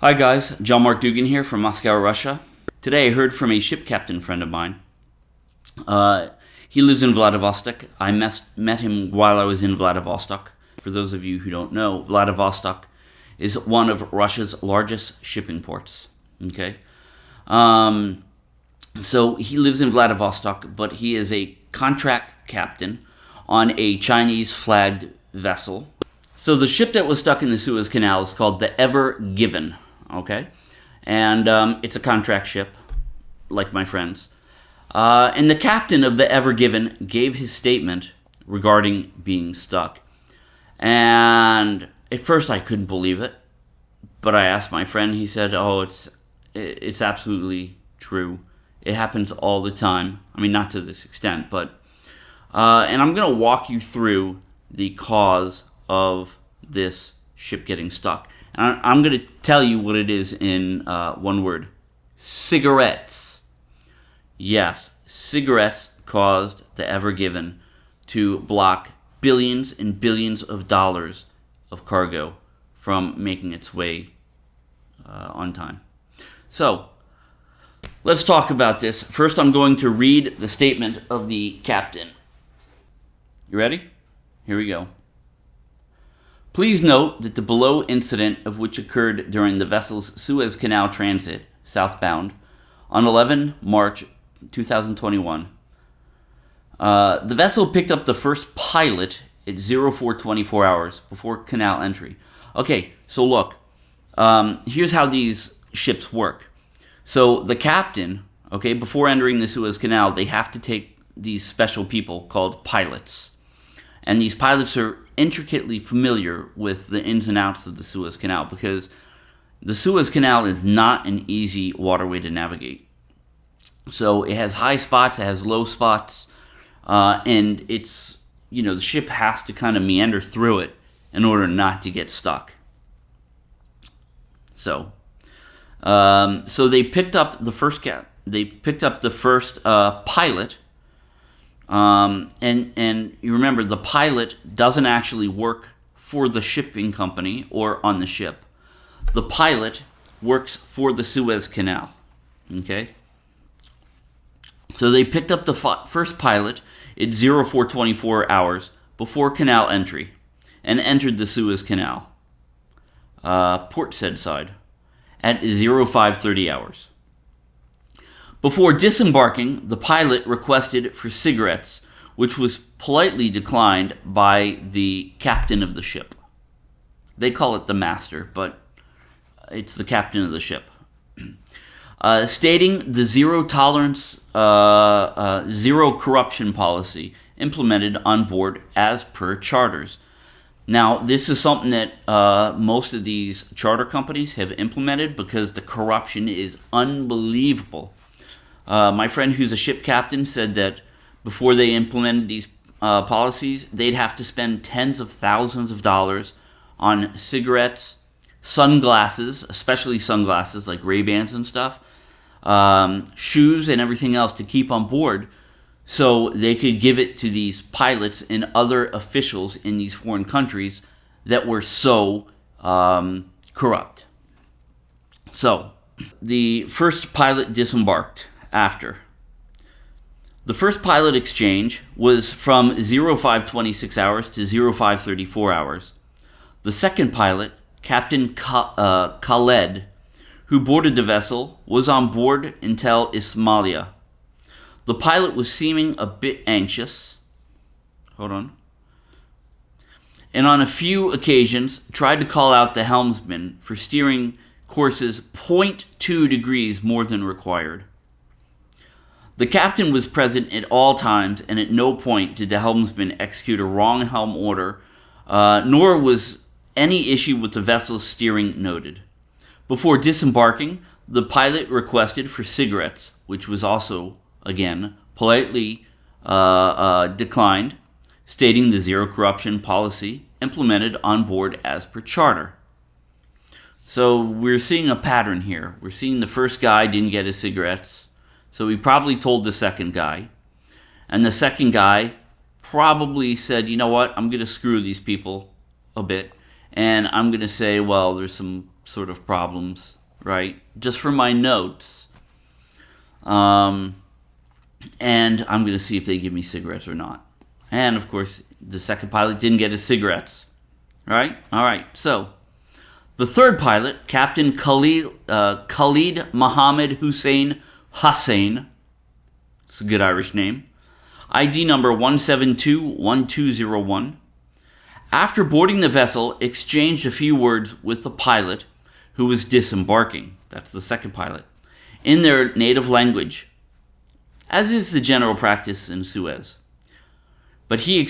Hi guys, John Mark Dougan here from Moscow, Russia. Today I heard from a ship captain friend of mine. Uh, he lives in Vladivostok. I met, met him while I was in Vladivostok. For those of you who don't know, Vladivostok is one of Russia's largest shipping ports. Okay, um, so he lives in Vladivostok, but he is a contract captain on a Chinese flagged vessel. So the ship that was stuck in the Suez Canal is called the Ever Given. Okay, and um, it's a contract ship, like my friends. Uh, and the captain of the Ever Given gave his statement regarding being stuck. And at first I couldn't believe it, but I asked my friend. He said, "Oh, it's it's absolutely true. It happens all the time. I mean, not to this extent, but." Uh, and I'm going to walk you through the cause of this ship getting stuck. I'm going to tell you what it is in uh, one word cigarettes. Yes, cigarettes caused the Ever Given to block billions and billions of dollars of cargo from making its way uh, on time. So, let's talk about this. First, I'm going to read the statement of the captain. You ready? Here we go. Please note that the below incident of which occurred during the vessel's Suez Canal transit, southbound, on 11 March 2021. Uh, the vessel picked up the first pilot at 0424 hours before canal entry. Okay, so look, um, here's how these ships work. So the captain, okay, before entering the Suez Canal, they have to take these special people called pilots. And these pilots are intricately familiar with the ins and outs of the Suez Canal because the Suez Canal is not an easy waterway to navigate. So it has high spots, it has low spots, uh, and it's, you know, the ship has to kind of meander through it in order not to get stuck. So, um, so they picked up the first cat. They picked up the first uh, pilot um, and and you remember the pilot doesn't actually work for the shipping company or on the ship. The pilot works for the Suez Canal. Okay. So they picked up the first pilot at 0424 hours before canal entry and entered the Suez Canal, uh, Port Said side, at 0530 hours. Before disembarking, the pilot requested for cigarettes, which was politely declined by the captain of the ship. They call it the master, but it's the captain of the ship. Uh, stating the zero tolerance, uh, uh, zero corruption policy implemented on board as per charters. Now, this is something that uh, most of these charter companies have implemented because the corruption is unbelievable. Uh, my friend who's a ship captain said that before they implemented these uh, policies, they'd have to spend tens of thousands of dollars on cigarettes, sunglasses, especially sunglasses like Ray-Bans and stuff, um, shoes and everything else to keep on board so they could give it to these pilots and other officials in these foreign countries that were so um, corrupt. So, the first pilot disembarked after. The first pilot exchange was from 0526 hours to 0534 hours. The second pilot, Captain uh, Khaled, who boarded the vessel, was on board until Ismailia. The pilot was seeming a bit anxious. Hold on. And on a few occasions tried to call out the helmsman for steering courses 0.2 degrees more than required. The captain was present at all times, and at no point did the helmsman execute a wrong helm order, uh, nor was any issue with the vessel's steering noted. Before disembarking, the pilot requested for cigarettes, which was also, again, politely uh, uh, declined, stating the zero corruption policy implemented on board as per charter. So we're seeing a pattern here. We're seeing the first guy didn't get his cigarettes. So he probably told the second guy. And the second guy probably said, you know what, I'm going to screw these people a bit. And I'm going to say, well, there's some sort of problems, right? Just from my notes. Um, and I'm going to see if they give me cigarettes or not. And of course, the second pilot didn't get his cigarettes, right? All right, so the third pilot, Captain Khalid, uh, Khalid Mohammed Hussein Hussein, it's a good Irish name, ID number 1721201, after boarding the vessel, exchanged a few words with the pilot who was disembarking, that's the second pilot, in their native language, as is the general practice in Suez. But he,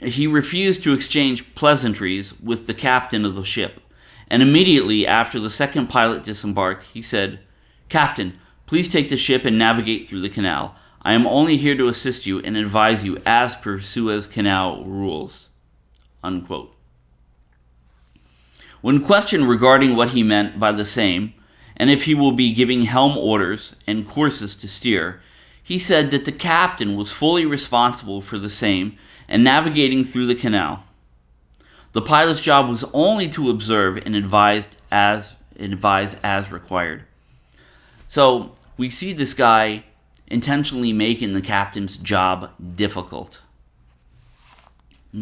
he refused to exchange pleasantries with the captain of the ship. And immediately after the second pilot disembarked, he said, Captain, please take the ship and navigate through the canal. I am only here to assist you and advise you as per Suez Canal rules. Unquote. When questioned regarding what he meant by the same, and if he will be giving helm orders and courses to steer, he said that the captain was fully responsible for the same and navigating through the canal. The pilot's job was only to observe and advise as advise as required. So we see this guy intentionally making the captain's job difficult.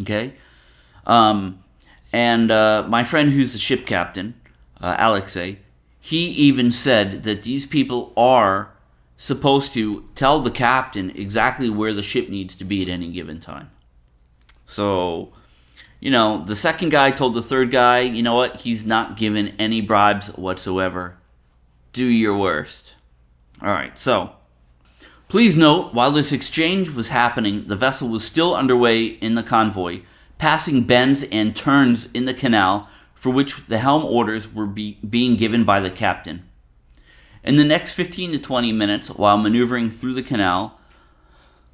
Okay, um, and uh, my friend who's the ship captain, uh, Alexei, he even said that these people are supposed to tell the captain exactly where the ship needs to be at any given time. So you know, the second guy told the third guy, you know what, he's not given any bribes whatsoever. Do your worst. Alright, so. Please note, while this exchange was happening, the vessel was still underway in the convoy, passing bends and turns in the canal for which the helm orders were be being given by the captain. In the next 15 to 20 minutes, while maneuvering through the canal,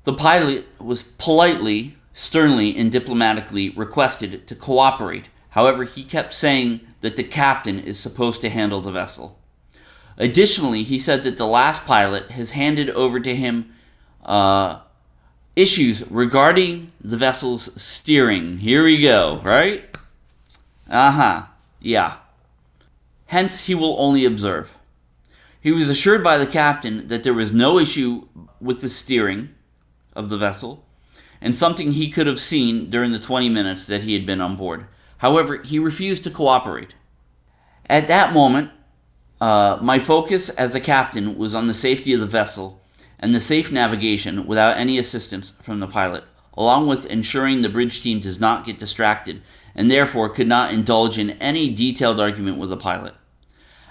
the pilot was politely sternly and diplomatically requested to cooperate. However, he kept saying that the captain is supposed to handle the vessel. Additionally, he said that the last pilot has handed over to him uh, issues regarding the vessel's steering. Here we go, right? Uh huh, yeah. Hence, he will only observe. He was assured by the captain that there was no issue with the steering of the vessel, and something he could have seen during the 20 minutes that he had been on board. However, he refused to cooperate. At that moment, uh, my focus as a captain was on the safety of the vessel and the safe navigation without any assistance from the pilot, along with ensuring the bridge team does not get distracted and therefore could not indulge in any detailed argument with the pilot.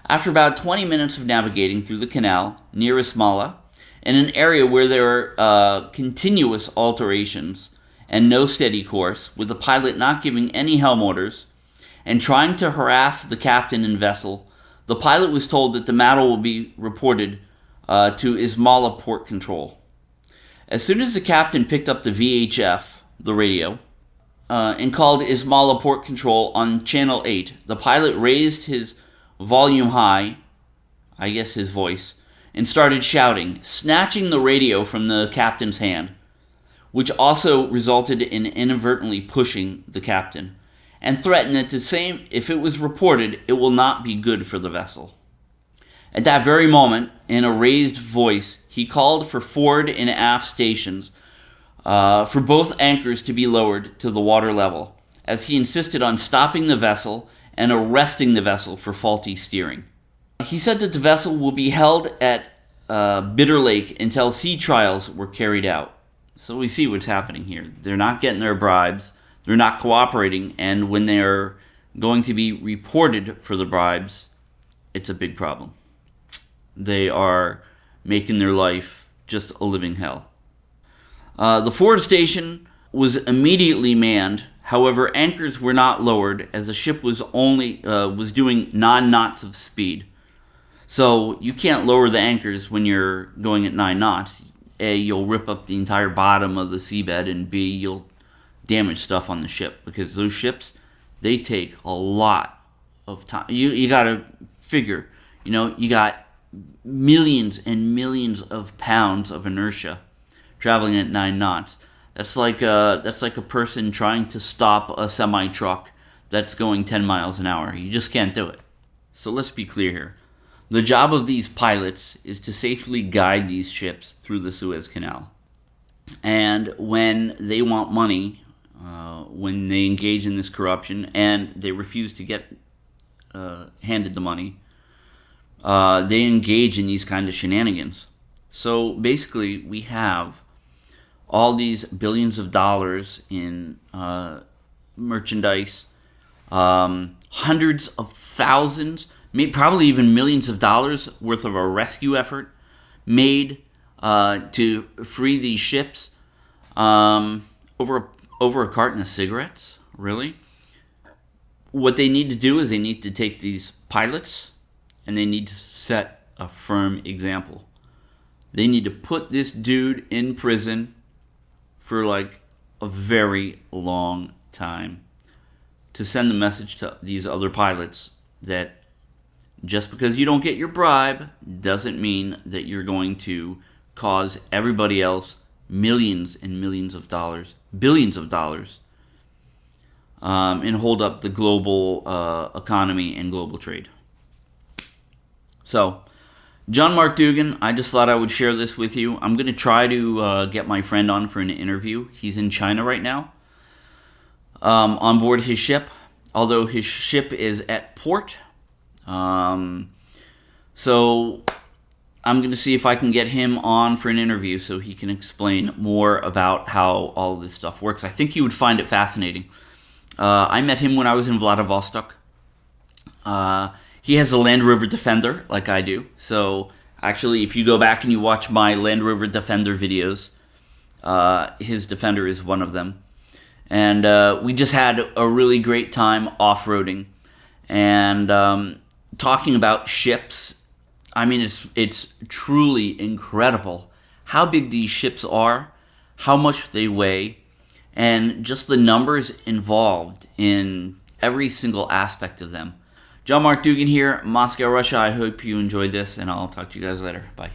After about 20 minutes of navigating through the canal near Ismailia, in an area where there are uh, continuous alterations and no steady course, with the pilot not giving any helm orders and trying to harass the captain and vessel, the pilot was told that the matter will be reported uh, to Ismailia Port Control. As soon as the captain picked up the VHF, the radio, uh, and called Ismailia Port Control on Channel 8, the pilot raised his volume high, I guess his voice, and started shouting, snatching the radio from the captain's hand, which also resulted in inadvertently pushing the captain, and threatened that the same if it was reported, it will not be good for the vessel. At that very moment, in a raised voice, he called for forward and aft stations uh, for both anchors to be lowered to the water level, as he insisted on stopping the vessel and arresting the vessel for faulty steering. He said that the vessel will be held at uh, Bitter Lake until sea trials were carried out. So we see what's happening here. They're not getting their bribes, they're not cooperating, and when they're going to be reported for the bribes, it's a big problem. They are making their life just a living hell. Uh, the Ford station was immediately manned. However, anchors were not lowered as the ship was only uh, was doing nine knots of speed. So you can't lower the anchors when you're going at nine knots. A, you'll rip up the entire bottom of the seabed, and B, you'll damage stuff on the ship because those ships they take a lot of time. You you gotta figure, you know, you got millions and millions of pounds of inertia traveling at nine knots. That's like a, that's like a person trying to stop a semi truck that's going 10 miles an hour. You just can't do it. So let's be clear here. The job of these pilots is to safely guide these ships through the Suez Canal. And when they want money, uh, when they engage in this corruption and they refuse to get uh, handed the money, uh, they engage in these kind of shenanigans. So basically, we have all these billions of dollars in uh, merchandise, um, hundreds of thousands, maybe, probably even millions of dollars worth of a rescue effort made uh, to free these ships um, over a, over a carton of cigarettes. Really, what they need to do is they need to take these pilots and they need to set a firm example. They need to put this dude in prison for like a very long time to send the message to these other pilots that just because you don't get your bribe doesn't mean that you're going to cause everybody else millions and millions of dollars, billions of dollars, um, and hold up the global uh, economy and global trade. So, John Mark Dougan, I just thought I would share this with you. I'm going to try to uh, get my friend on for an interview. He's in China right now um, on board his ship, although his ship is at port. Um, so I'm going to see if I can get him on for an interview so he can explain more about how all this stuff works. I think you would find it fascinating. Uh, I met him when I was in Vladivostok. Uh, he has a Land Rover Defender, like I do. So, actually, if you go back and you watch my Land Rover Defender videos, uh, his Defender is one of them. And uh, we just had a really great time off roading and um, talking about ships I mean, it's it's truly incredible how big these ships are, how much they weigh, and just the numbers involved in every single aspect of them. John Mark Dougan here, Moscow, Russia. I hope you enjoyed this, and I'll talk to you guys later. Bye.